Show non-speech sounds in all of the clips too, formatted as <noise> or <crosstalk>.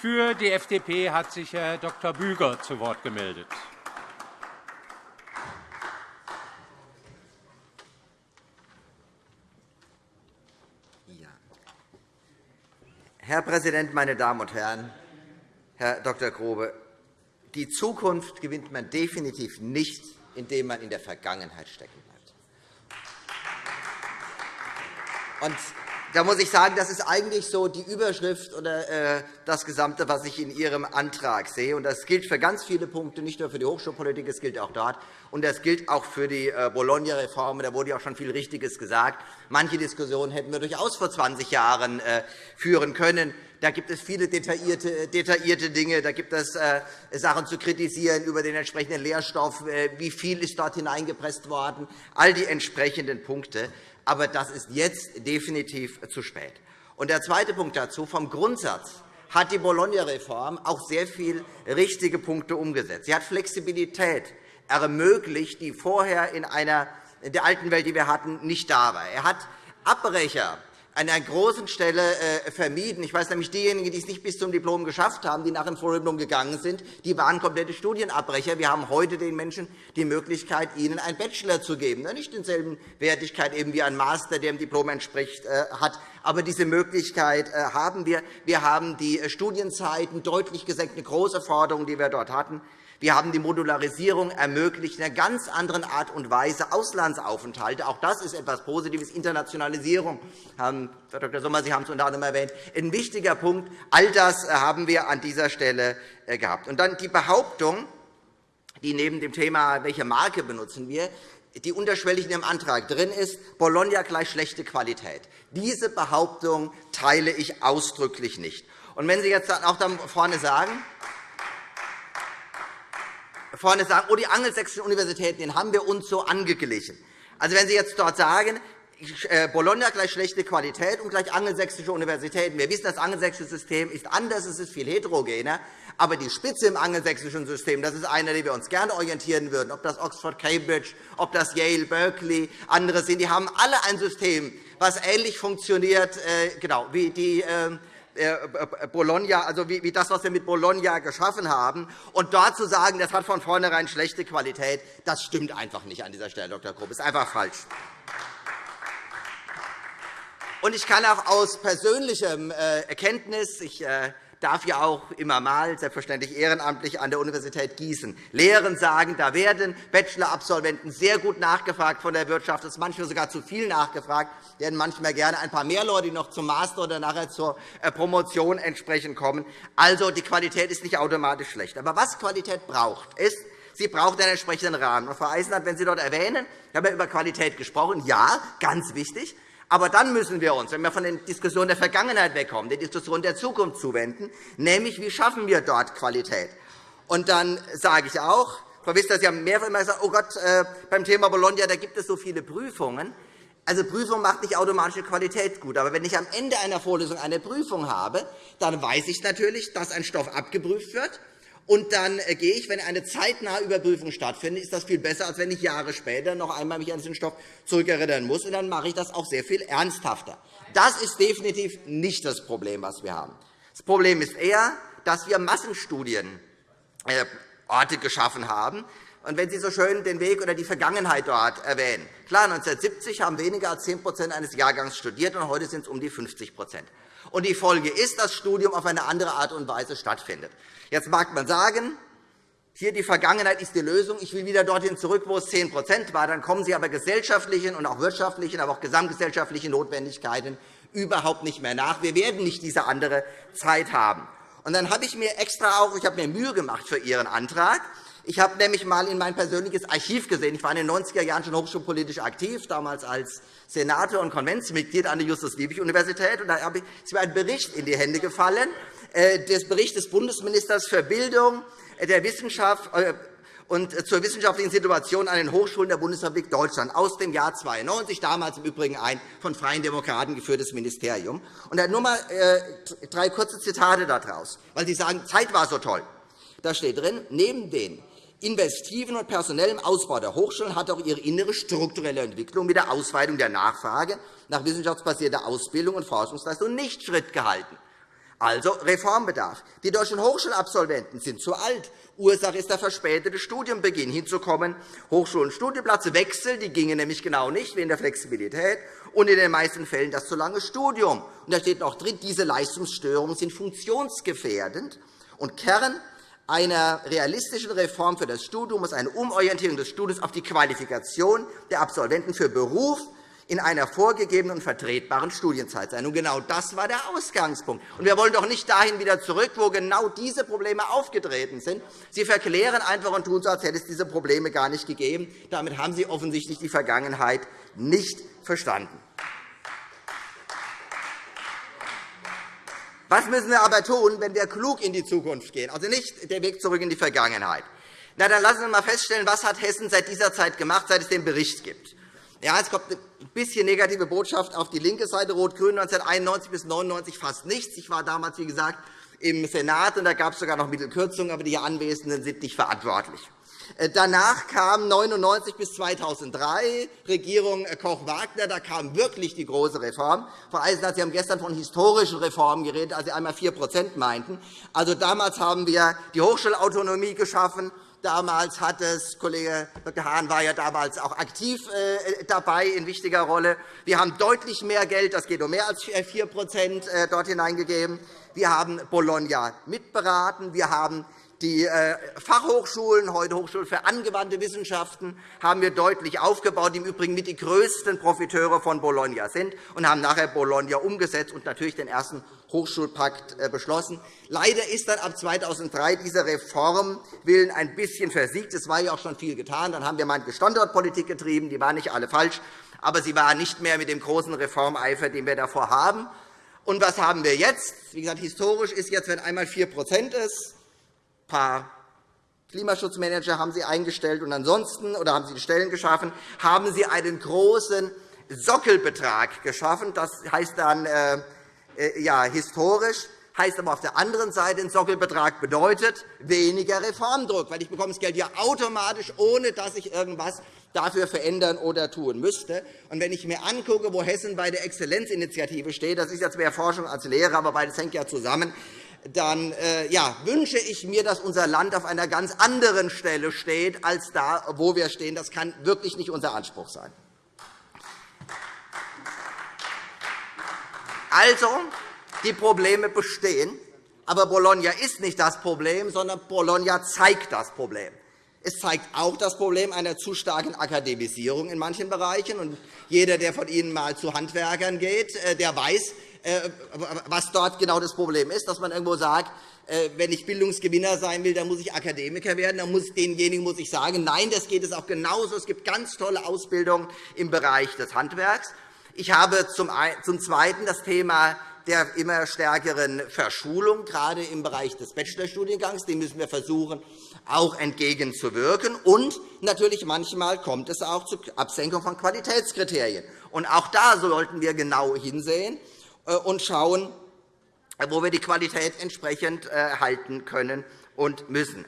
Für die FDP hat sich Herr Dr. Büger zu Wort gemeldet. Herr Präsident, meine Damen und Herren! Herr Dr. Grobe, die Zukunft gewinnt man definitiv nicht, indem man in der Vergangenheit stecken bleibt. Da muss ich sagen, das ist eigentlich so die Überschrift oder äh, das Gesamte, was ich in Ihrem Antrag sehe. Und das gilt für ganz viele Punkte, nicht nur für die Hochschulpolitik, es gilt auch dort. Und das gilt auch für die äh, Bologna-Reform. Da wurde ja auch schon viel Richtiges gesagt. Manche Diskussionen hätten wir durchaus vor 20 Jahren äh, führen können. Da gibt es viele detaillierte, detaillierte Dinge. Da gibt es äh, Sachen zu kritisieren über den entsprechenden Lehrstoff. Äh, wie viel ist dort hineingepresst worden? All die entsprechenden Punkte aber das ist jetzt definitiv zu spät. Und der zweite Punkt dazu. Vom Grundsatz hat die Bologna-Reform auch sehr viele richtige Punkte umgesetzt. Sie hat Flexibilität ermöglicht, die vorher in, einer, in der alten Welt, die wir hatten, nicht da war. Er hat Abbrecher an einer großen Stelle äh, vermieden. Ich weiß nämlich, diejenigen, die es nicht bis zum Diplom geschafft haben, die nach dem Vordiplom gegangen sind, die waren komplette Studienabbrecher. Wir haben heute den Menschen die Möglichkeit, ihnen einen Bachelor zu geben. Nicht denselben Wertigkeit eben wie ein Master, der dem Diplom entspricht, äh, hat. Aber diese Möglichkeit äh, haben wir. Wir haben die Studienzeiten deutlich gesenkt, eine große Forderung, die wir dort hatten. Wir haben die Modularisierung ermöglicht, in einer ganz anderen Art und Weise Auslandsaufenthalte. Auch das ist etwas Positives. Internationalisierung, Herr Dr. Sommer, Sie haben es unter anderem erwähnt, ein wichtiger Punkt. All das äh, haben wir an dieser Stelle äh, gehabt. Und dann die Behauptung, die neben dem Thema, welche Marke benutzen wir, die unterschwellig in Ihrem Antrag drin ist, Bologna gleich schlechte Qualität. Diese Behauptung teile ich ausdrücklich nicht. Und wenn Sie jetzt auch da vorne sagen, vorne sagen, oh, die angelsächsischen Universitäten den haben wir uns so angeglichen. Also, wenn Sie jetzt dort sagen, äh, Bologna gleich schlechte Qualität und gleich angelsächsische Universitäten. Wir wissen, das angelsächsische System ist anders, es ist viel heterogener. Aber die Spitze im angelsächsischen System, das ist einer, den wir uns gerne orientieren würden, ob das Oxford, Cambridge, ob das Yale, Berkeley, andere sind. Die haben alle ein System, das ähnlich funktioniert äh, genau, wie die ähm, äh, äh, Bologna, also wie das, was wir mit Bologna geschaffen haben. Und dort zu sagen, das hat von vornherein schlechte Qualität, das stimmt einfach nicht an dieser Stelle, Dr. Grupp. Das ist einfach falsch. Und ich kann auch aus persönlichem äh, Erkenntnis, ich darf ja auch immer mal, selbstverständlich ehrenamtlich, an der Universität Gießen lehren, sagen, da werden Bachelor-Absolventen sehr gut nachgefragt von der Wirtschaft. Es ist manchmal sogar zu viel nachgefragt. Werden manchmal gerne ein paar mehr Leute, die noch zum Master oder nachher zur äh, Promotion entsprechend kommen. Also, die Qualität ist nicht automatisch schlecht. Aber was Qualität braucht, ist, sie braucht einen entsprechenden Rahmen. Frau Eisenhardt, wenn Sie dort erwähnen, ich habe ja über Qualität gesprochen, ja, ganz wichtig, aber dann müssen wir uns, wenn wir von den Diskussionen der Vergangenheit wegkommen, der Diskussion der Zukunft zuwenden, nämlich wie schaffen wir dort Qualität. Und dann sage ich auch, Frau Wissler, Sie haben mehrfach immer gesagt, oh Gott, äh, beim Thema Bologna da gibt es so viele Prüfungen. Also Prüfung macht nicht automatische Qualität gut. Aber wenn ich am Ende einer Vorlesung eine Prüfung habe, dann weiß ich natürlich, dass ein Stoff abgeprüft wird und dann äh, gehe ich, wenn eine zeitnahe Überprüfung stattfindet, ist das viel besser, als wenn ich Jahre später noch einmal mich an diesen Stoff zurückerinnern muss. Und dann mache ich das auch sehr viel ernsthafter. Das ist definitiv nicht das Problem, was wir haben. Das Problem ist eher, dass wir Massenstudienorte äh, geschaffen haben. Und wenn Sie so schön den Weg oder die Vergangenheit dort erwähnen. Klar, 1970 haben weniger als 10% eines Jahrgangs studiert, und heute sind es um die 50 und Die Folge ist, dass das Studium auf eine andere Art und Weise stattfindet. Jetzt mag man sagen, hier die Vergangenheit ist die Lösung. Ich will wieder dorthin zurück, wo es 10% war. Dann kommen Sie aber gesellschaftlichen und auch wirtschaftlichen, aber auch gesamtgesellschaftlichen Notwendigkeiten überhaupt nicht mehr nach. Wir werden nicht diese andere Zeit haben. Und dann habe ich mir extra auch, ich habe mir Mühe gemacht für Ihren Antrag. Ich habe nämlich einmal in mein persönliches Archiv gesehen. Ich war in den 90er Jahren schon hochschulpolitisch aktiv, damals als Senator und Konventsmitglied an der Justus-Liebig-Universität. Da ist mir ein Bericht in die Hände gefallen, des Berichts des Bundesministers für Bildung, äh, der Wissenschaft äh, und zur wissenschaftlichen Situation an den Hochschulen der Bundesrepublik Deutschland aus dem Jahr 1992, damals im Übrigen ein von Freien Demokraten geführtes Ministerium. Und nur einmal drei kurze Zitate daraus, weil Sie sagen, Zeit war so toll. Da steht drin, neben den investiven und personellem Ausbau der Hochschulen hat auch ihre innere strukturelle Entwicklung mit der Ausweitung der Nachfrage nach wissenschaftsbasierter Ausbildung und Forschungsleistung nicht Schritt gehalten. Also Reformbedarf. Die deutschen Hochschulabsolventen sind zu alt. Ursache ist der verspätete Studienbeginn. Hinzukommen Hochschulen Studienplatzwechsel, die gingen nämlich genau nicht wegen der Flexibilität und in den meisten Fällen das zu lange Studium. Und da steht noch drin, diese Leistungsstörungen sind funktionsgefährdend. Und Kern einer realistischen Reform für das Studium muss eine Umorientierung des Studiums auf die Qualifikation der Absolventen für Beruf in einer vorgegebenen und vertretbaren Studienzeit sein. Und genau das war der Ausgangspunkt. Und wir wollen doch nicht dahin wieder zurück, wo genau diese Probleme aufgetreten sind. Sie verklären einfach und tun so, als hätte es diese Probleme gar nicht gegeben. Damit haben Sie offensichtlich die Vergangenheit nicht verstanden. Was müssen wir aber tun, wenn wir klug in die Zukunft gehen? Also nicht der Weg zurück in die Vergangenheit. Na, dann lassen Sie uns einmal feststellen, was hat Hessen seit dieser Zeit gemacht, seit es den Bericht gibt. Ja, es kommt eine bisschen negative Botschaft auf die linke Seite. Rot-Grün 1991 bis 1999 fast nichts. Ich war damals, wie gesagt, im Senat, und da gab es sogar noch Mittelkürzungen, aber die hier Anwesenden sind nicht verantwortlich. Äh, danach kam 1999 bis 2003 Regierung äh, Koch-Wagner. Da kam wirklich die große Reform. Frau Eisenhardt, Sie haben gestern von historischen Reformen geredet, als Sie einmal 4% meinten. Also, damals haben wir die Hochschulautonomie geschaffen. Damals hat es, Kollege. Hahn war ja damals auch aktiv äh, dabei in wichtiger Rolle. Wir haben deutlich mehr Geld, das geht um mehr als 4% dort hineingegeben. Wir haben Bologna mitberaten. Wir haben die äh, Fachhochschulen, heute Hochschulen für angewandte Wissenschaften, haben wir deutlich aufgebaut, die im Übrigen mit die größten Profiteure von Bologna sind, und haben nachher Bologna umgesetzt und natürlich den ersten Hochschulpakt äh, beschlossen. Leider ist dann ab 2003 diese Reformwillen ein bisschen versiegt. Es war ja auch schon viel getan. Dann haben wir manche Standortpolitik getrieben. Die war nicht alle falsch, aber sie war nicht mehr mit dem großen Reformeifer, den wir davor haben. Und was haben wir jetzt? Wie gesagt, historisch ist jetzt, wenn einmal 4% ist, paar Klimaschutzmanager haben Sie eingestellt und ansonsten oder haben Sie die Stellen geschaffen, haben Sie einen großen Sockelbetrag geschaffen. Das heißt dann äh, äh, ja, historisch, heißt aber auf der anderen Seite, ein Sockelbetrag bedeutet weniger Reformdruck, weil ich bekomme das Geld ja automatisch, ohne dass ich irgendwas dafür verändern oder tun müsste. Und wenn ich mir angucke, wo Hessen bei der Exzellenzinitiative steht, das ist jetzt mehr Forschung als Lehre, aber beides hängt ja zusammen, dann äh, ja, wünsche ich mir, dass unser Land auf einer ganz anderen Stelle steht, als da, wo wir stehen. Das kann wirklich nicht unser Anspruch sein. Also, die Probleme bestehen. Aber Bologna ist nicht das Problem, sondern Bologna zeigt das Problem. Es zeigt auch das Problem einer zu starken Akademisierung in manchen Bereichen. Und jeder, der von Ihnen einmal zu Handwerkern geht, äh, der weiß, was dort genau das Problem ist, dass man irgendwo sagt, äh, wenn ich Bildungsgewinner sein will, dann muss ich Akademiker werden. Dann muss denjenigen muss ich sagen, nein, das geht es auch genauso. Es gibt ganz tolle Ausbildungen im Bereich des Handwerks. Ich habe zum Zweiten das Thema der immer stärkeren Verschulung, gerade im Bereich des Bachelorstudiengangs. Dem müssen wir versuchen, auch entgegenzuwirken. Und natürlich manchmal kommt es auch zur Absenkung von Qualitätskriterien. Und auch da sollten wir genau hinsehen. Äh, und schauen, wo wir die Qualität entsprechend äh, halten können und müssen.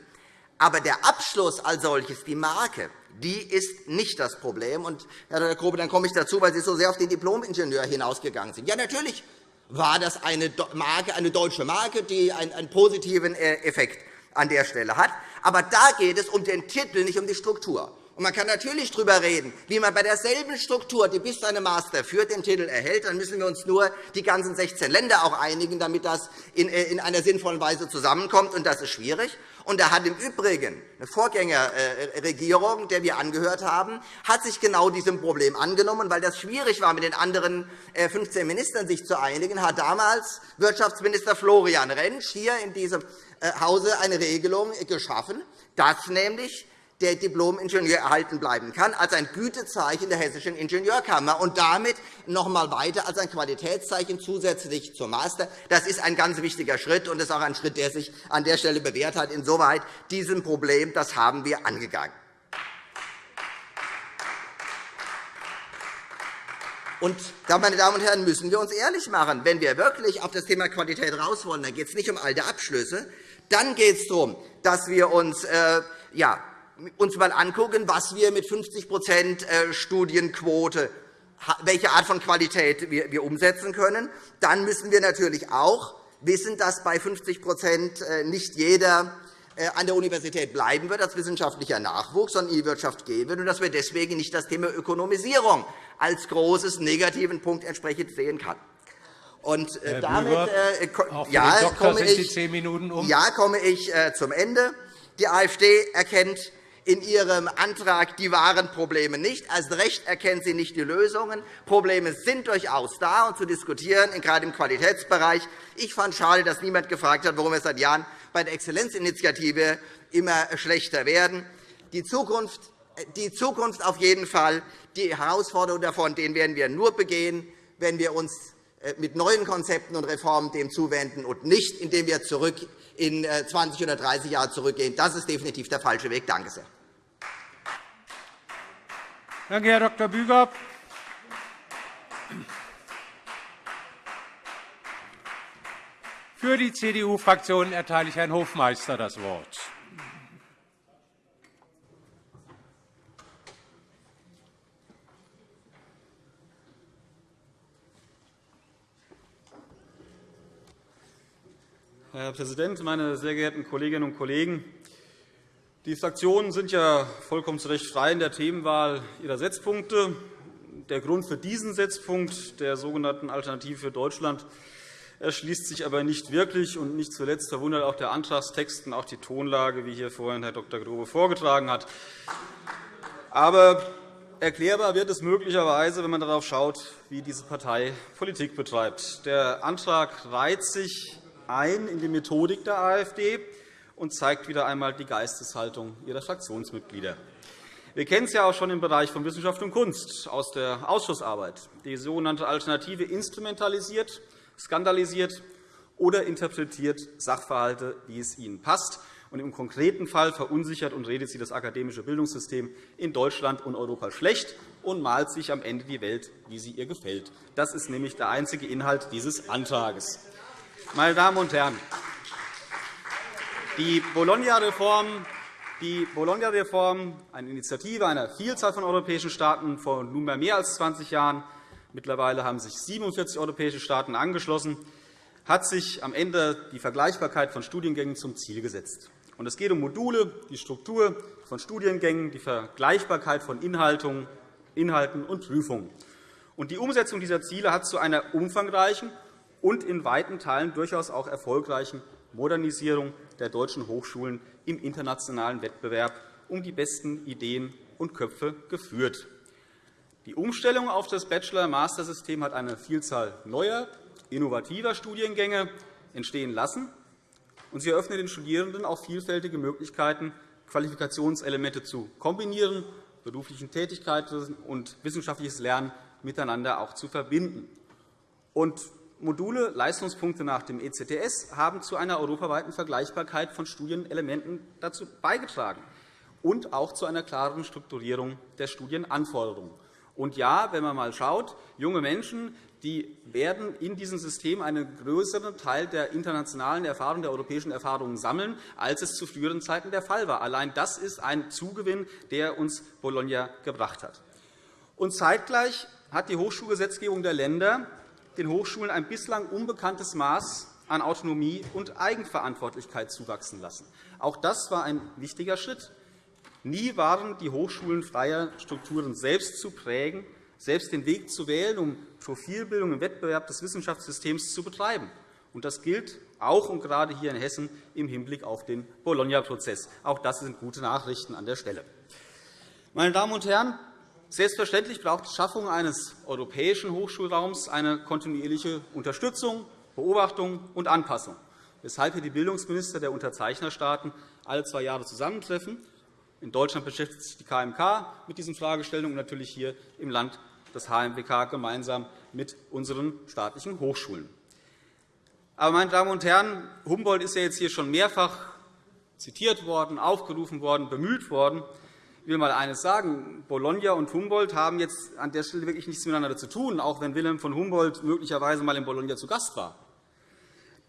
Aber der Abschluss als solches, die Marke, die ist nicht das Problem. Und, Herr Dr. Grobe, dann komme ich dazu, weil Sie so sehr auf den Diplomingenieur hinausgegangen sind. Ja, natürlich war das eine, Marke, eine deutsche Marke, die einen positiven äh, Effekt an der Stelle hat. Aber da geht es um den Titel, nicht um die Struktur. Man kann natürlich darüber reden, wie man bei derselben Struktur, die bis zu einem Master führt, den Titel erhält. Dann müssen wir uns nur die ganzen 16 Länder auch einigen, damit das in äh, einer sinnvollen Weise zusammenkommt. Und das ist schwierig. Und da hat im Übrigen eine Vorgängerregierung, der wir angehört haben, hat sich genau diesem Problem angenommen, weil das schwierig war, mit den anderen 15 äh, Ministern sich zu einigen, hat damals Wirtschaftsminister Florian Rentsch hier in diesem äh, Hause eine Regelung geschaffen, dass nämlich der Diplom-Ingenieur erhalten bleiben kann, als ein Gütezeichen der Hessischen Ingenieurkammer und damit noch einmal weiter als ein Qualitätszeichen zusätzlich zum Master. Das ist ein ganz wichtiger Schritt, und das ist auch ein Schritt, der sich an der Stelle bewährt hat. Insoweit diesem Problem das haben wir angegangen. Und da, meine Damen und Herren, müssen wir uns ehrlich machen. Wenn wir wirklich auf das Thema Qualität raus wollen, dann geht es nicht um alte Abschlüsse. Dann geht es darum, dass wir uns äh, ja, uns einmal anschauen, was wir mit 50% äh, Studienquote, welche Art von Qualität wir umsetzen können, dann müssen wir natürlich auch wissen, dass bei 50% nicht jeder an der Universität bleiben wird als wissenschaftlicher Nachwuchs, sondern in die Wirtschaft gehen wird, und dass wir deswegen nicht das Thema Ökonomisierung als großes negativen Punkt entsprechend sehen kann. Und äh, damit äh, ja, komme ich, um. ja, komme ich äh, zum Ende. Die AfD erkennt in ihrem Antrag die wahren Probleme nicht. Als Recht erkennt sie nicht die Lösungen. Probleme sind durchaus da und zu diskutieren, gerade im Qualitätsbereich. Ich fand schade, dass niemand gefragt hat, warum wir seit Jahren bei der Exzellenzinitiative immer schlechter werden. Die Zukunft, die Zukunft auf jeden Fall, die Herausforderungen davon, denen werden wir nur begehen, wenn wir uns äh, mit neuen Konzepten und Reformen dem zuwenden und nicht, indem wir zurück in 20 äh, oder 30 Jahre zurückgehen. Das ist definitiv der falsche Weg. Danke sehr. Danke, Herr Dr. Büger. Für die CDU-Fraktion erteile ich Herrn Hofmeister das Wort. Herr Präsident, meine sehr geehrten Kolleginnen und Kollegen! Die Fraktionen sind ja vollkommen zu Recht frei in der Themenwahl ihrer Setzpunkte. Der Grund für diesen Setzpunkt der sogenannten Alternative für Deutschland erschließt sich aber nicht wirklich. Und nicht zuletzt verwundert auch der Antragstext und auch die Tonlage, wie hier vorhin Herr Dr. Grobe vorgetragen hat. Aber erklärbar wird es möglicherweise, wenn man darauf schaut, wie diese Partei Politik betreibt. Der Antrag reiht sich ein in die Methodik der AfD und zeigt wieder einmal die Geisteshaltung ihrer Fraktionsmitglieder. Wir kennen es ja auch schon im Bereich von Wissenschaft und Kunst aus der Ausschussarbeit. Die sogenannte Alternative instrumentalisiert, skandalisiert oder interpretiert Sachverhalte, wie es ihnen passt. Und Im konkreten Fall verunsichert und redet sie das akademische Bildungssystem in Deutschland und Europa schlecht und malt sich am Ende die Welt, wie sie ihr gefällt. Das ist nämlich der einzige Inhalt dieses Antrags. Meine Damen und Herren, die Bologna-Reform, Bologna-Reform, eine Initiative einer Vielzahl von europäischen Staaten vor nunmehr mehr als 20 Jahren, mittlerweile haben sich 47 europäische Staaten angeschlossen, hat sich am Ende die Vergleichbarkeit von Studiengängen zum Ziel gesetzt. Es geht um Module, die Struktur von Studiengängen, die Vergleichbarkeit von Inhalten und Prüfungen. Die Umsetzung dieser Ziele hat zu einer umfangreichen und in weiten Teilen durchaus auch erfolgreichen Modernisierung der deutschen Hochschulen im internationalen Wettbewerb um die besten Ideen und Köpfe geführt. Die Umstellung auf das Bachelor-Master-System hat eine Vielzahl neuer, innovativer Studiengänge entstehen lassen. und Sie eröffnet den Studierenden auch vielfältige Möglichkeiten, Qualifikationselemente zu kombinieren, berufliche Tätigkeiten und wissenschaftliches Lernen miteinander auch zu verbinden. Und Module, Leistungspunkte nach dem ECTS haben zu einer europaweiten Vergleichbarkeit von Studienelementen dazu beigetragen und auch zu einer klareren Strukturierung der Studienanforderungen. Und ja, wenn man einmal schaut, junge Menschen die werden in diesem System einen größeren Teil der internationalen Erfahrung, der europäischen Erfahrungen sammeln, als es zu früheren Zeiten der Fall war. Allein das ist ein Zugewinn, der uns Bologna gebracht hat. Und zeitgleich hat die Hochschulgesetzgebung der Länder den Hochschulen ein bislang unbekanntes Maß an Autonomie und Eigenverantwortlichkeit zuwachsen lassen. Auch das war ein wichtiger Schritt. Nie waren die Hochschulen freier, Strukturen selbst zu prägen, selbst den Weg zu wählen, um Profilbildung im Wettbewerb des Wissenschaftssystems zu betreiben. Das gilt auch und gerade hier in Hessen im Hinblick auf den Bologna-Prozess. Auch das sind gute Nachrichten an der Stelle. Meine Damen und Herren, Selbstverständlich braucht die Schaffung eines europäischen Hochschulraums eine kontinuierliche Unterstützung, Beobachtung und Anpassung, weshalb hier die Bildungsminister der Unterzeichnerstaaten alle zwei Jahre zusammentreffen. In Deutschland beschäftigt sich die KMK mit diesen Fragestellungen und natürlich hier im Land das HMWK gemeinsam mit unseren staatlichen Hochschulen. Aber, meine Damen und Herren, Humboldt ist ja jetzt hier schon mehrfach zitiert worden, aufgerufen worden, bemüht worden. Ich will einmal eines sagen. Bologna und Humboldt haben jetzt an der Stelle wirklich nichts miteinander zu tun, auch wenn Wilhelm von Humboldt möglicherweise einmal in Bologna zu Gast war.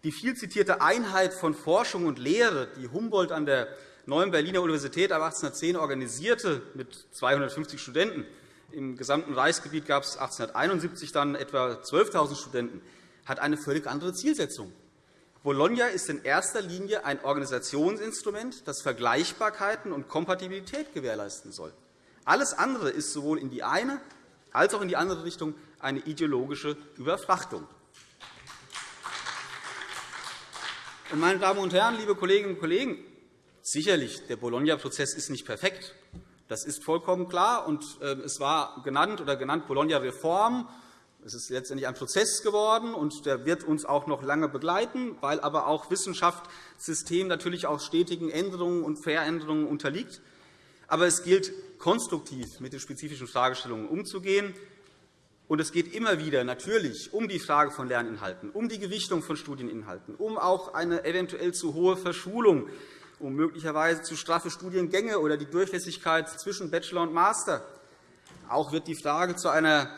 Die viel zitierte Einheit von Forschung und Lehre, die Humboldt an der neuen Berliner Universität ab 1810 organisierte, mit 250 Studenten, im gesamten Reichsgebiet gab es 1871 dann etwa 12.000 Studenten, hat eine völlig andere Zielsetzung. Bologna ist in erster Linie ein Organisationsinstrument, das Vergleichbarkeiten und Kompatibilität gewährleisten soll. Alles andere ist sowohl in die eine als auch in die andere Richtung eine ideologische Überfrachtung. Meine Damen und Herren, liebe Kolleginnen und Kollegen, sicherlich, der Bologna-Prozess ist nicht perfekt. Das ist vollkommen klar. Und äh, es war genannt oder genannt Bologna-Reform. Es ist letztendlich ein Prozess geworden, und der wird uns auch noch lange begleiten, weil aber auch Wissenschaftssystem natürlich auch stetigen Änderungen und Veränderungen unterliegt. Aber es gilt, konstruktiv mit den spezifischen Fragestellungen umzugehen. Und es geht immer wieder natürlich um die Frage von Lerninhalten, um die Gewichtung von Studieninhalten, um auch eine eventuell zu hohe Verschulung, um möglicherweise zu straffe Studiengänge oder die Durchlässigkeit zwischen Bachelor und Master. Auch wird die Frage zu einer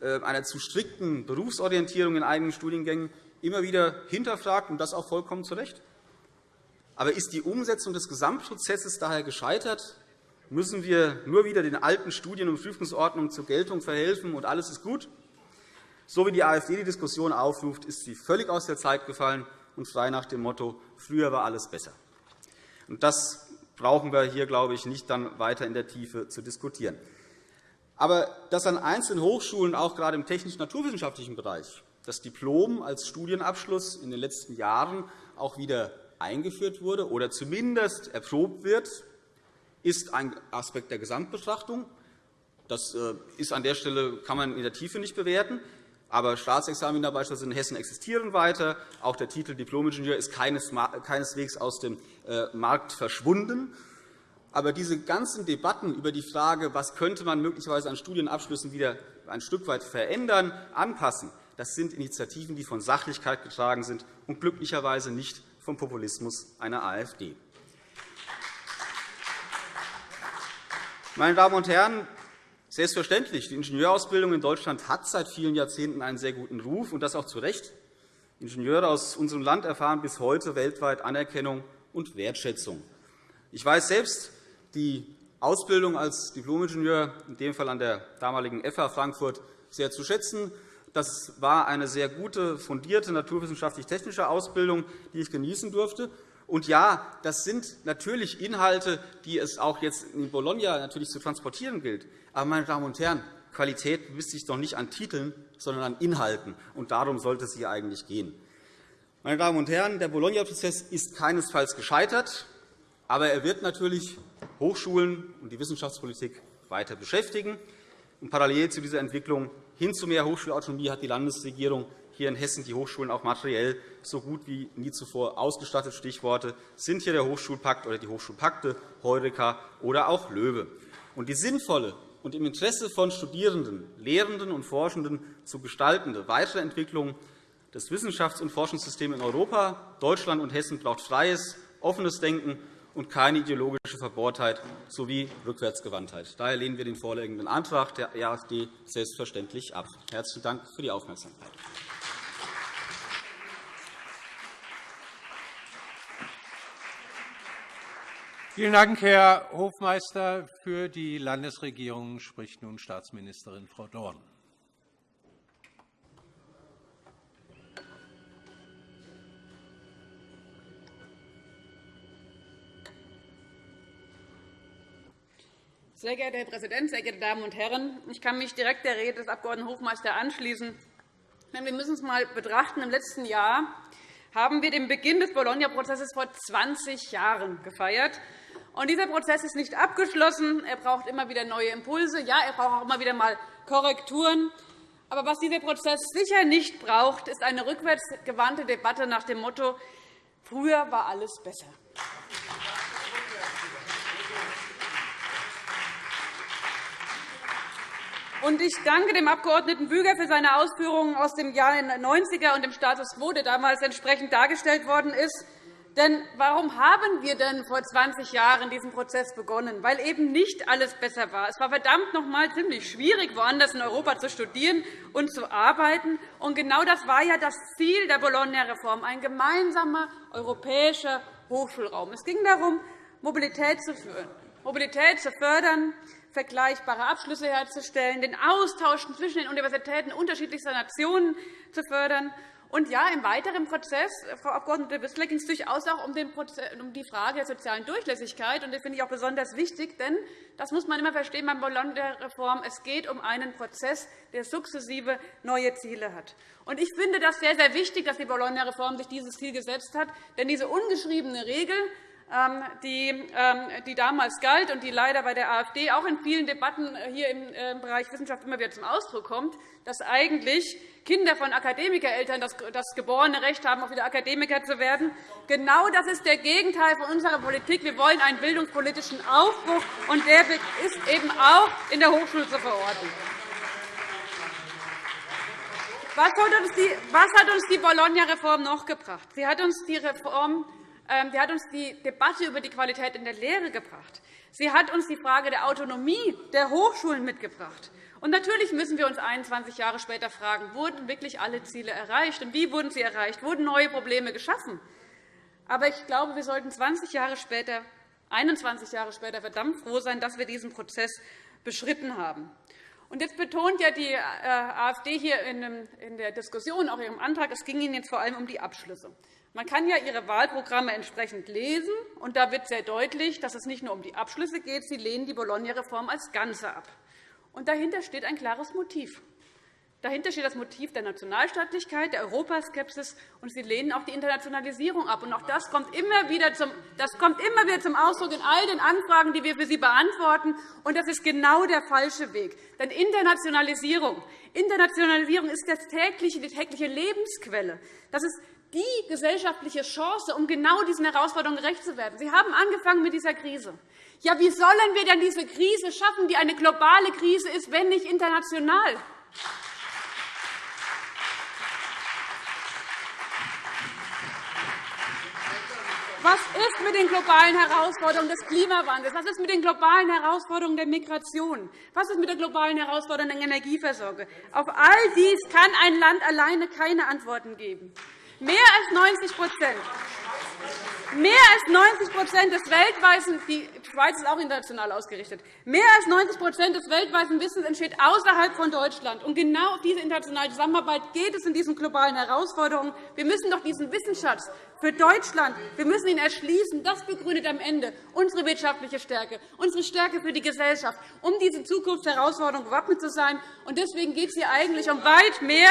einer zu strikten Berufsorientierung in einigen Studiengängen immer wieder hinterfragt, und das auch vollkommen zu Recht. Aber ist die Umsetzung des Gesamtprozesses daher gescheitert? Müssen wir nur wieder den alten Studien- und Prüfungsordnungen zur Geltung verhelfen, und alles ist gut? So wie die AfD die Diskussion aufruft, ist sie völlig aus der Zeit gefallen und frei nach dem Motto, früher war alles besser. Das brauchen wir hier, glaube ich, nicht dann weiter in der Tiefe zu diskutieren. Aber dass an einzelnen Hochschulen, auch gerade im technisch-naturwissenschaftlichen Bereich, das Diplom als Studienabschluss in den letzten Jahren auch wieder eingeführt wurde oder zumindest erprobt wird, ist ein Aspekt der Gesamtbetrachtung. Das äh, ist an der Stelle kann man in der Tiefe nicht bewerten. Aber Staatsexamina beispielsweise in Hessen existieren weiter. Auch der Titel Diplomingenieur ist keineswegs aus dem äh, Markt verschwunden. Aber diese ganzen Debatten über die Frage, was könnte man möglicherweise an Studienabschlüssen wieder ein Stück weit verändern, anpassen, das sind Initiativen, die von Sachlichkeit getragen sind und glücklicherweise nicht vom Populismus einer AfD. Meine Damen und Herren, selbstverständlich, die Ingenieurausbildung in Deutschland hat seit vielen Jahrzehnten einen sehr guten Ruf, und das auch zu Recht. Ingenieure aus unserem Land erfahren bis heute weltweit Anerkennung und Wertschätzung. Ich weiß selbst, die Ausbildung als Diplomingenieur, in dem Fall an der damaligen FH Frankfurt, sehr zu schätzen. Das war eine sehr gute, fundierte naturwissenschaftlich-technische Ausbildung, die ich genießen durfte. Und ja, das sind natürlich Inhalte, die es auch jetzt in Bologna natürlich zu transportieren gilt. Aber, meine Damen und Herren, Qualität misst sich doch nicht an Titeln, sondern an Inhalten. Und darum sollte es hier eigentlich gehen. Meine Damen und Herren, der Bologna-Prozess ist keinesfalls gescheitert. Aber er wird natürlich Hochschulen und die Wissenschaftspolitik weiter beschäftigen. Und parallel zu dieser Entwicklung hin zu mehr Hochschulautonomie hat die Landesregierung hier in Hessen die Hochschulen auch materiell so gut wie nie zuvor ausgestattet. Stichworte sind hier der Hochschulpakt oder die Hochschulpakte, Heureka oder auch LOEWE. Und die sinnvolle und im Interesse von Studierenden, Lehrenden und Forschenden zu gestaltende weitere Entwicklung des Wissenschafts- und Forschungssystems in Europa, Deutschland und Hessen braucht freies, offenes Denken und keine ideologische Verbohrtheit sowie Rückwärtsgewandtheit. Daher lehnen wir den vorliegenden Antrag der AfD selbstverständlich ab. Herzlichen Dank für die Aufmerksamkeit. Vielen Dank, Herr Hofmeister. Für die Landesregierung spricht nun Staatsministerin Frau Dorn. Sehr geehrter Herr Präsident, sehr geehrte Damen und Herren! Ich kann mich direkt der Rede des Abg. Hofmeister anschließen. wir müssen es einmal betrachten. Im letzten Jahr haben wir den Beginn des Bologna-Prozesses vor 20 Jahren gefeiert. Und dieser Prozess ist nicht abgeschlossen. Er braucht immer wieder neue Impulse. Ja, er braucht auch immer wieder einmal Korrekturen. Aber was dieser Prozess sicher nicht braucht, ist eine rückwärtsgewandte Debatte nach dem Motto, früher war alles besser. Und ich danke dem Abg. Büger für seine Ausführungen aus dem Jahr 90er und dem Status quo, der damals entsprechend dargestellt worden ist. Denn warum haben wir denn vor 20 Jahren diesen Prozess begonnen? Weil eben nicht alles besser war. Es war verdammt noch einmal ziemlich schwierig, woanders in Europa zu studieren und zu arbeiten. Und genau das war ja das Ziel der Bologna-Reform, ein gemeinsamer europäischer Hochschulraum. Es ging darum, Mobilität zu, führen, Mobilität zu fördern, vergleichbare Abschlüsse herzustellen, den Austausch zwischen den Universitäten unterschiedlichster Nationen zu fördern Und ja, im weiteren Prozess, Frau Abg. Wissler, ging es durchaus auch um, die Frage der sozialen Durchlässigkeit. Und das finde ich auch besonders wichtig, denn das muss man immer verstehen beim Bologna-Reform. Es geht um einen Prozess, der sukzessive neue Ziele hat. Und ich finde das sehr, sehr wichtig, dass die Bologna-Reform sich dieses Ziel gesetzt hat. Denn diese ungeschriebene Regel, die damals galt und die leider bei der AfD auch in vielen Debatten hier im äh, Bereich Wissenschaft immer wieder zum Ausdruck kommt, dass eigentlich Kinder von Akademikereltern das geborene Recht haben, auch wieder Akademiker zu werden. Genau das ist der Gegenteil von unserer Politik. Wir wollen einen bildungspolitischen Aufbruch, und der ist eben auch in der Hochschule zu verorten. Was hat uns die Bologna-Reform noch gebracht? Sie hat uns die Reform ähm, die hat uns die Debatte über die Qualität in der Lehre gebracht. Sie hat uns die Frage der Autonomie der Hochschulen mitgebracht. Und natürlich müssen wir uns 21 Jahre später fragen, wurden wirklich alle Ziele erreicht und wie wurden sie erreicht? Wurden neue Probleme geschaffen? Aber ich glaube, wir sollten 20 Jahre später, 21 Jahre später verdammt froh sein, dass wir diesen Prozess beschritten haben. Und jetzt betont ja die äh, AfD hier in der Diskussion, auch in ihrem Antrag, es ging ihnen jetzt vor allem um die Abschlüsse. Man kann ja Ihre Wahlprogramme entsprechend lesen, und da wird sehr deutlich, dass es nicht nur um die Abschlüsse geht. Sie lehnen die Bologna-Reform als Ganze ab. Und dahinter steht ein klares Motiv. Dahinter steht das Motiv der Nationalstaatlichkeit, der Europaskepsis, und Sie lehnen auch die Internationalisierung ab. Und auch das kommt, immer wieder zum, das kommt immer wieder zum Ausdruck in all den Anfragen, die wir für Sie beantworten. Und das ist genau der falsche Weg. Denn Internationalisierung, Internationalisierung ist das tägliche, die tägliche Lebensquelle. Das ist die gesellschaftliche Chance, um genau diesen Herausforderungen gerecht zu werden. Sie haben angefangen mit dieser Krise. Ja, wie sollen wir denn diese Krise schaffen, die eine globale Krise ist, wenn nicht international? Was ist mit den globalen Herausforderungen des Klimawandels? Was ist mit den globalen Herausforderungen der Migration? Was ist mit der globalen Herausforderung der Energieversorgung? Auf all dies kann ein Land alleine keine Antworten geben. Mehr als 90 Mehr als 90 des weltweiten die Schweiz ist auch international ausgerichtet. Mehr als 90 des weltweiten Wissens entsteht außerhalb von Deutschland. Und genau auf diese internationale Zusammenarbeit geht es in diesen globalen Herausforderungen. Wir müssen doch diesen Wissensschatz für Deutschland wir müssen ihn erschließen. Das begründet am Ende unsere wirtschaftliche Stärke, unsere Stärke für die Gesellschaft, um diese Zukunftsherausforderungen gewappnet zu sein. Und deswegen geht es hier eigentlich um weit mehr.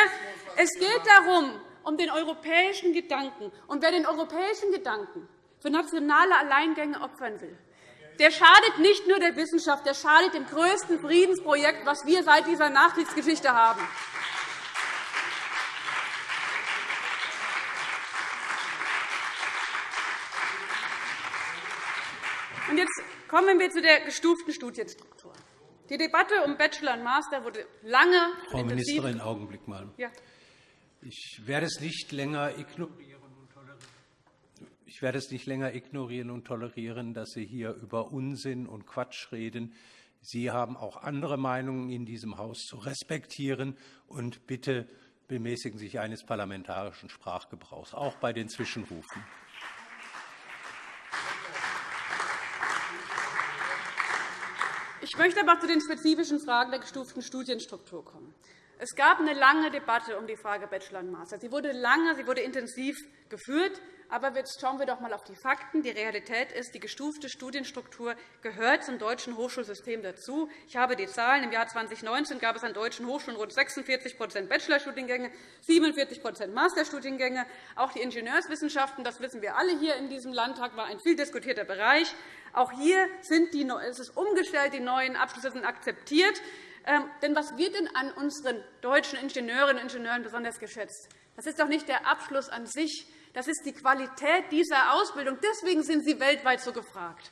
Es geht darum, um den europäischen Gedanken. Und wer den europäischen Gedanken für nationale Alleingänge opfern will, der schadet nicht nur der Wissenschaft, der schadet dem größten Friedensprojekt, das wir seit dieser Nachkriegsgeschichte haben. Und jetzt kommen wir zu der gestuften Studienstruktur. Die Debatte um Bachelor und Master wurde lange Frau Ministerin, Augenblick mal. Ja. Ich werde es nicht länger ignorieren und tolerieren. Ich werde es nicht länger ignorieren und tolerieren, dass Sie hier über Unsinn und Quatsch reden. Sie haben auch andere Meinungen in diesem Haus zu respektieren. Und bitte bemäßigen Sie sich eines parlamentarischen Sprachgebrauchs, auch bei den Zwischenrufen. Ich möchte aber zu den spezifischen Fragen der gestuften Studienstruktur kommen. Es gab eine lange Debatte um die Frage Bachelor und Master. Sie wurde lange, sie wurde intensiv geführt. Aber jetzt schauen wir doch einmal auf die Fakten. Die Realität ist, die gestufte Studienstruktur gehört zum deutschen Hochschulsystem dazu. Ich habe die Zahlen. Im Jahr 2019 gab es an deutschen Hochschulen rund 46% Bachelorstudiengänge, 47% Masterstudiengänge. Auch die Ingenieurswissenschaften, das wissen wir alle hier in diesem Landtag, war ein viel diskutierter Bereich. Auch hier sind die, es ist umgestellt, die neuen Abschlüsse sind akzeptiert. Ähm, denn was wird denn an unseren deutschen Ingenieurinnen und Ingenieuren besonders geschätzt? Das ist doch nicht der Abschluss an sich. Das ist die Qualität dieser Ausbildung. Deswegen sind sie weltweit so gefragt.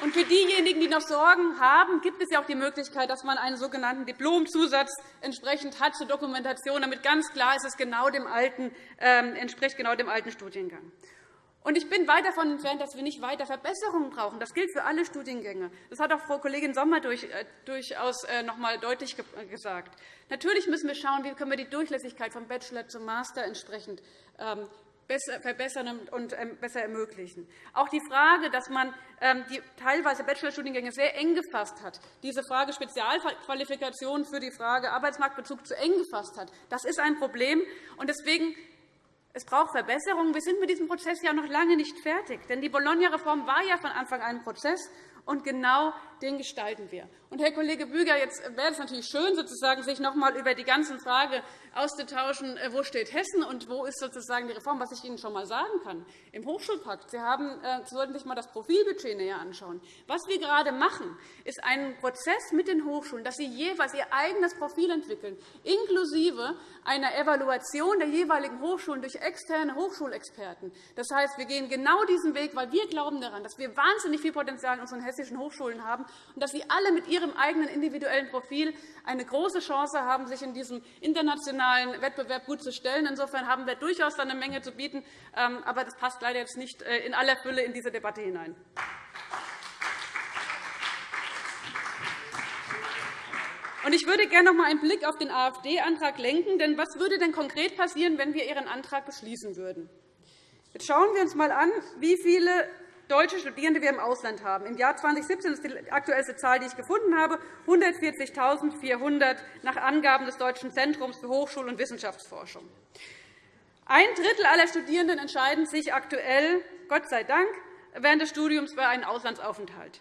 Und für diejenigen, die noch Sorgen haben, gibt es ja auch die Möglichkeit, dass man einen sogenannten Diplomzusatz entsprechend hat zur Dokumentation, damit ganz klar ist, es genau dem alten, äh, entspricht genau dem alten Studiengang. Und ich bin weit davon entfernt, dass wir nicht weiter Verbesserungen brauchen. Das gilt für alle Studiengänge. Das hat auch Frau Kollegin Sommer äh, durchaus äh, noch einmal deutlich äh, gesagt. Natürlich müssen wir schauen, wie können wir die Durchlässigkeit vom Bachelor zum Master entsprechend ähm, verbessern und ähm, besser ermöglichen. Auch die Frage, dass man ähm, die teilweise Bachelorstudiengänge sehr eng gefasst hat, diese Frage Spezialqualifikation für die Frage Arbeitsmarktbezug zu eng gefasst hat, das ist ein Problem. Deswegen es braucht Verbesserungen. Wir sind mit diesem Prozess ja noch lange nicht fertig. Denn die Bologna-Reform war ja von Anfang an ein Prozess. Und genau den gestalten wir. Und, Herr Kollege Büger, jetzt wäre es natürlich schön, sozusagen, sich noch einmal über die ganze Frage auszutauschen, äh, wo steht Hessen und wo ist sozusagen die Reform, was ich Ihnen schon einmal sagen kann. Im Hochschulpakt, Sie, haben, äh, Sie sollten sich einmal das Profilbudget näher anschauen. Was wir gerade machen, ist ein Prozess mit den Hochschulen, dass sie jeweils ihr eigenes Profil entwickeln, inklusive einer Evaluation der jeweiligen Hochschulen durch externe Hochschulexperten. Das heißt, wir gehen genau diesen Weg, weil wir glauben daran, dass wir wahnsinnig viel Potenzial in unseren hessischen Hochschulen haben und dass sie alle mit ihrem eigenen individuellen Profil eine große Chance haben, sich in diesem internationalen Wettbewerb gut zu stellen. Insofern haben wir durchaus eine Menge zu bieten. Ähm, aber das passt leider jetzt nicht äh, in aller Fülle in diese Debatte hinein. Ich würde gerne noch einmal einen Blick auf den AfD-Antrag lenken. Denn was würde denn konkret passieren, wenn wir Ihren Antrag beschließen würden? Jetzt schauen wir uns einmal an, wie viele deutsche Studierende wir im Ausland haben. Im Jahr 2017 ist die aktuellste Zahl, die ich gefunden habe, 140.400 nach Angaben des Deutschen Zentrums für Hochschul- und Wissenschaftsforschung. Ein Drittel aller Studierenden entscheiden sich aktuell, Gott sei Dank, während des Studiums für einen Auslandsaufenthalt.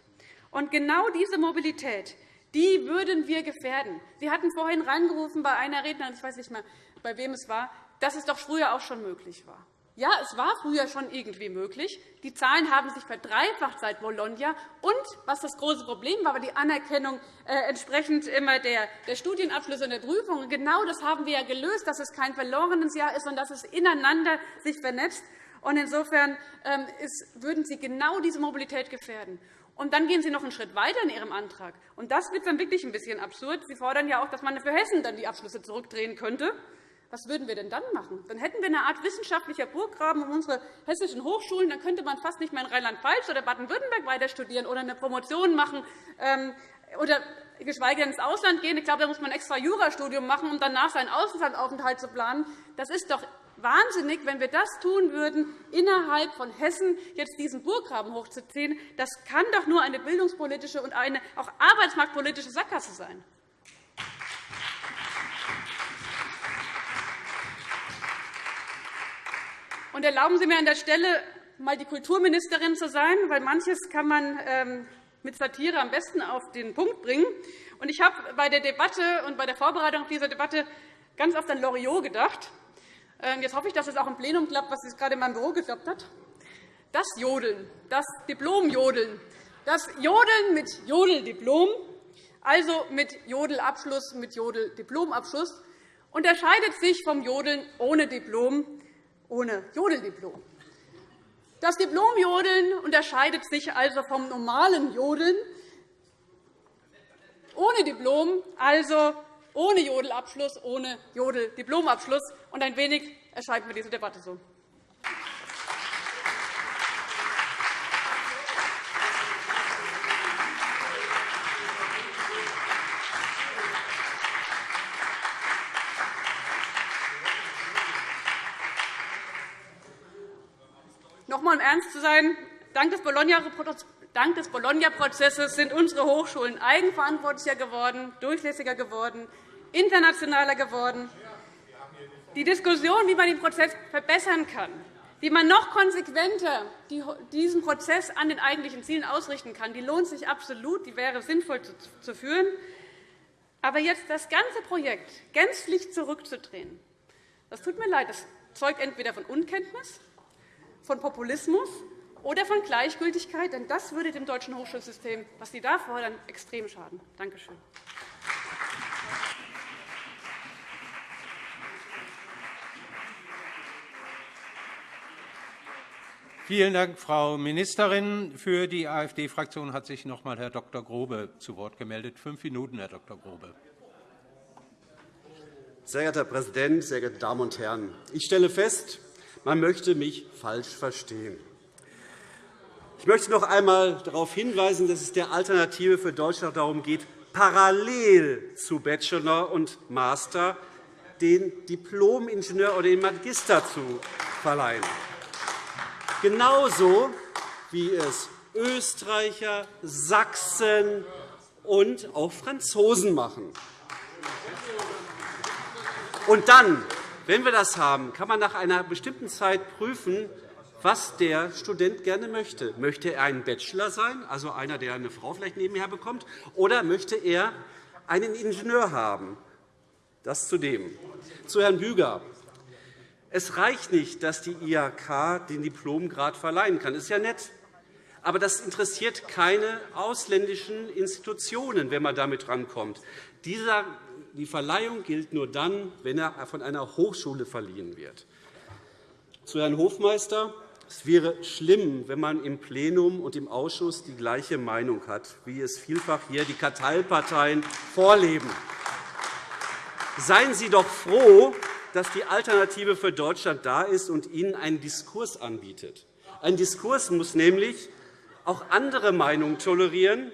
Und genau diese Mobilität die würden wir gefährden. Sie hatten vorhin reingerufen bei einer Rednerin, ich weiß nicht mehr, bei wem es war, dass es doch früher auch schon möglich war. Ja, es war früher schon irgendwie möglich. Die Zahlen haben sich verdreifacht seit Bologna. Und was das große Problem war, war die Anerkennung äh, entsprechend immer der, Studienabschlüsse und der Prüfungen. Genau das haben wir ja gelöst, dass es kein verlorenes Jahr ist, sondern dass es ineinander sich vernetzt. Und insofern ähm, würden Sie genau diese Mobilität gefährden. Und dann gehen Sie noch einen Schritt weiter in Ihrem Antrag. Und das wird dann wirklich ein bisschen absurd. Sie fordern ja auch, dass man für Hessen dann die Abschlüsse zurückdrehen könnte. Was würden wir denn dann machen? Dann hätten wir eine Art wissenschaftlicher Burggraben um unsere hessischen Hochschulen. Dann könnte man fast nicht mehr in Rheinland-Pfalz oder Baden-Württemberg weiter studieren oder eine Promotion machen ähm, oder geschweige denn ins Ausland gehen. Ich glaube, da muss man ein extra Jurastudium machen, um danach seinen Auslandsaufenthalt zu planen. Das ist doch wahnsinnig, wenn wir das tun würden, innerhalb von Hessen jetzt diesen Burggraben hochzuziehen. Das kann doch nur eine bildungspolitische und eine auch arbeitsmarktpolitische Sackgasse sein. Und erlauben Sie mir an der Stelle, einmal die Kulturministerin zu sein, weil manches kann man ähm, mit Satire am besten auf den Punkt bringen. Ich habe bei der Debatte und bei der Vorbereitung auf diese Debatte ganz oft an Loriot gedacht. Ähm, jetzt hoffe ich, dass es auch im Plenum klappt, was es gerade in meinem Büro geklappt hat. Das Jodeln, das Diplomjodeln, das Jodeln mit Jodeldiplom, also mit Jodelabschluss, mit Jodeldiplomabschluss, unterscheidet sich vom Jodeln ohne Diplom, ohne Jodeldiplom. Das Diplomjodeln unterscheidet sich also vom normalen Jodeln ohne Diplom, also ohne Jodelabschluss, ohne Jodeldiplomabschluss. Und ein wenig erscheint mir diese Debatte so. Einmal, um ernst zu sein, dank des Bologna-Prozesses Dank des Bologna-Prozesses sind unsere Hochschulen eigenverantwortlicher geworden, durchlässiger geworden, internationaler geworden. Die Diskussion, wie man den Prozess verbessern kann, wie man noch konsequenter diesen Prozess an den eigentlichen Zielen ausrichten kann, die lohnt sich absolut, die wäre sinnvoll zu führen. Aber jetzt das ganze Projekt gänzlich zurückzudrehen, das tut mir leid, das zeugt entweder von Unkenntnis, von Populismus oder von Gleichgültigkeit. Denn das würde dem deutschen Hochschulsystem, was Sie da fordern, extrem schaden. Danke schön. Vielen Dank, Frau Ministerin. Für die AfD-Fraktion hat sich noch einmal Herr Dr. Grobe zu Wort gemeldet. Fünf Minuten, Herr Dr. Grobe. Sehr geehrter Herr Präsident, sehr geehrte Damen und Herren! Ich stelle fest, man möchte mich falsch verstehen. Ich möchte noch einmal darauf hinweisen, dass es der Alternative für Deutschland darum geht, parallel zu Bachelor und Master den Diplom-Ingenieur oder den Magister zu verleihen. Genauso wie es Österreicher, Sachsen und auch Franzosen machen. Und dann, wenn wir das haben, kann man nach einer bestimmten Zeit prüfen, was der Student gerne möchte. Möchte er ein Bachelor sein, also einer, der eine Frau vielleicht nebenher bekommt, oder möchte er einen Ingenieur haben? Das zu dem. Zu Herrn Büger. Es reicht nicht, dass die IHK den Diplomgrad verleihen kann. Das ist ja nett. Aber das interessiert keine ausländischen Institutionen, wenn man damit rankommt. Die Verleihung gilt nur dann, wenn er von einer Hochschule verliehen wird. Zu Herrn Hofmeister. Es wäre schlimm, wenn man im Plenum und im Ausschuss die gleiche Meinung hat, wie es vielfach hier die Karteiparteien vorleben. Seien Sie doch froh, dass die Alternative für Deutschland da ist und Ihnen einen Diskurs anbietet. Ein Diskurs muss nämlich auch andere Meinungen tolerieren,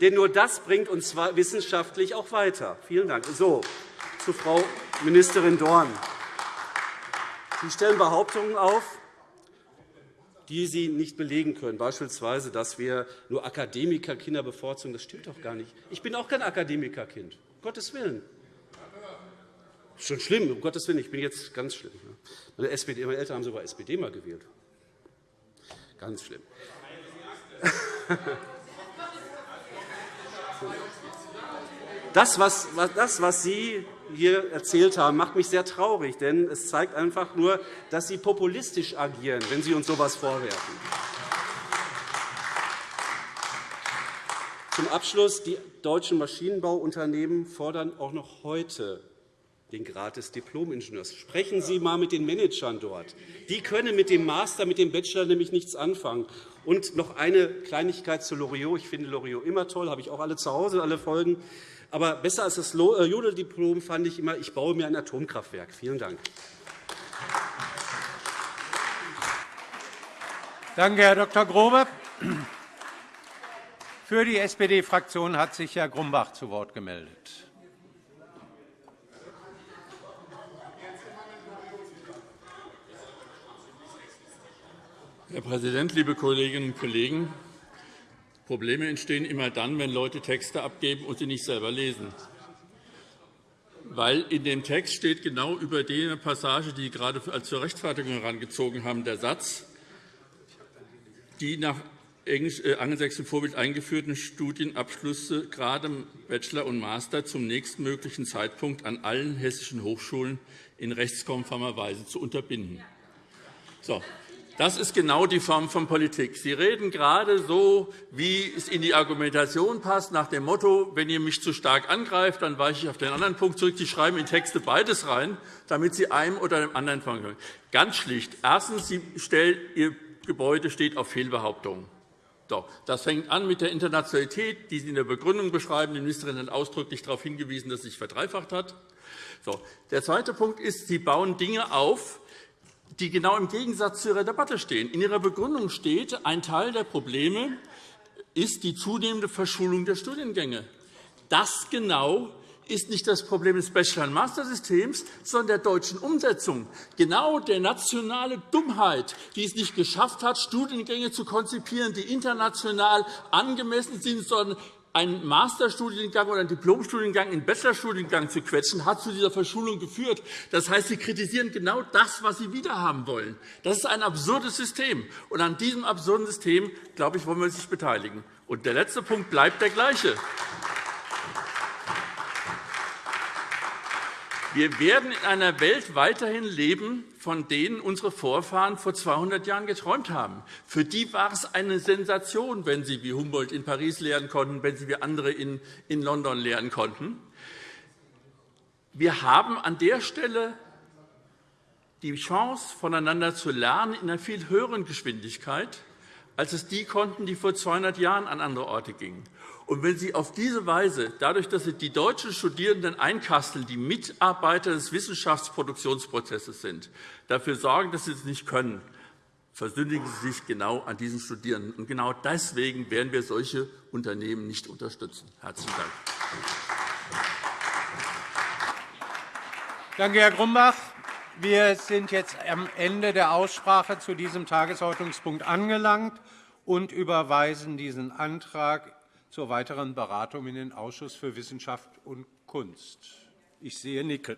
denn nur das bringt uns wissenschaftlich auch weiter. Vielen Dank. So, zu Frau Ministerin Dorn. Sie stellen Behauptungen auf, die Sie nicht belegen können, beispielsweise, dass wir nur Akademikerkinder bevorzugen. Das stimmt doch gar nicht. Ich bin auch kein Akademikerkind, um Gottes Willen. Das ist schon schlimm, um Gottes Willen. Ich bin jetzt ganz schlimm. Meine, SPD, meine Eltern haben sogar SPD mal gewählt. Ganz schlimm. <laughs> Das was, das, was Sie hier erzählt haben, macht mich sehr traurig, denn es zeigt einfach nur, dass Sie populistisch agieren, wenn Sie uns so etwas vorwerfen. Zum Abschluss. Die deutschen Maschinenbauunternehmen fordern auch noch heute den Grad des Diplom-Ingenieurs. Sprechen Sie einmal mit den Managern dort. Die können mit dem Master, mit dem Bachelor nämlich nichts anfangen. Und noch eine Kleinigkeit zu Loriot. Ich finde Loriot immer toll, habe ich auch alle zu Hause, alle Folgen. Aber besser als das äh, Jodeldiplom fand ich immer, ich baue mir ein Atomkraftwerk. Vielen Dank. Danke, Herr Dr. Grobe. Für die SPD-Fraktion hat sich Herr Grumbach zu Wort gemeldet. Herr Präsident, liebe Kolleginnen und Kollegen! Probleme entstehen immer dann, wenn Leute Texte abgeben und sie nicht selber lesen. Weil in dem Text steht genau über die Passage, die Sie gerade als zur Rechtfertigung herangezogen haben, der Satz, die nach äh, angelsächsischem Vorbild eingeführten Studienabschlüsse, gerade Bachelor und Master, zum nächstmöglichen Zeitpunkt an allen hessischen Hochschulen in rechtskonformer Weise zu unterbinden. So, das ist genau die Form von Politik. Sie reden gerade so, wie es in die Argumentation passt, nach dem Motto, wenn ihr mich zu stark angreift, dann weiche ich auf den anderen Punkt zurück. Sie schreiben in Texte beides rein, damit Sie einem oder dem anderen folgen können. Ganz schlicht. Erstens, Sie stellen, Ihr Gebäude steht auf Fehlbehauptungen. Das fängt an mit der Internationalität, die Sie in der Begründung beschreiben. Die Ministerin hat ausdrücklich darauf hingewiesen, dass es sich verdreifacht hat. Der zweite Punkt ist, Sie bauen Dinge auf, die genau im Gegensatz zu Ihrer Debatte stehen. In Ihrer Begründung steht, ein Teil der Probleme ist die zunehmende Verschulung der Studiengänge. Das genau ist nicht das Problem des Bachelor- und Mastersystems, sondern der deutschen Umsetzung. Genau der nationale Dummheit, die es nicht geschafft hat, Studiengänge zu konzipieren, die international angemessen sind, sondern einen Masterstudiengang oder einen Diplomstudiengang in einen Bachelorstudiengang zu quetschen, hat zu dieser Verschulung geführt. Das heißt, Sie kritisieren genau das, was Sie wiederhaben wollen. Das ist ein absurdes System. Und an diesem absurden System, glaube ich, wollen wir uns beteiligen. Und der letzte Punkt bleibt der gleiche. Wir werden in einer Welt weiterhin leben, von denen unsere Vorfahren vor 200 Jahren geträumt haben. Für die war es eine Sensation, wenn sie wie Humboldt in Paris lehren konnten, wenn sie wie andere in London lehren konnten. Wir haben an der Stelle die Chance, voneinander zu lernen, in einer viel höheren Geschwindigkeit, als es die konnten, die vor 200 Jahren an andere Orte gingen. Und wenn Sie auf diese Weise, dadurch, dass Sie die deutschen Studierenden einkasteln, die Mitarbeiter des Wissenschaftsproduktionsprozesses sind, dafür sorgen, dass Sie es nicht können, versündigen Sie sich genau an diesen Studierenden. Und genau deswegen werden wir solche Unternehmen nicht unterstützen. – Herzlichen Dank. Danke, Herr Grumbach. Wir sind jetzt am Ende der Aussprache zu diesem Tagesordnungspunkt angelangt und überweisen diesen Antrag zur weiteren Beratung in den Ausschuss für Wissenschaft und Kunst. Ich sehe Nicken.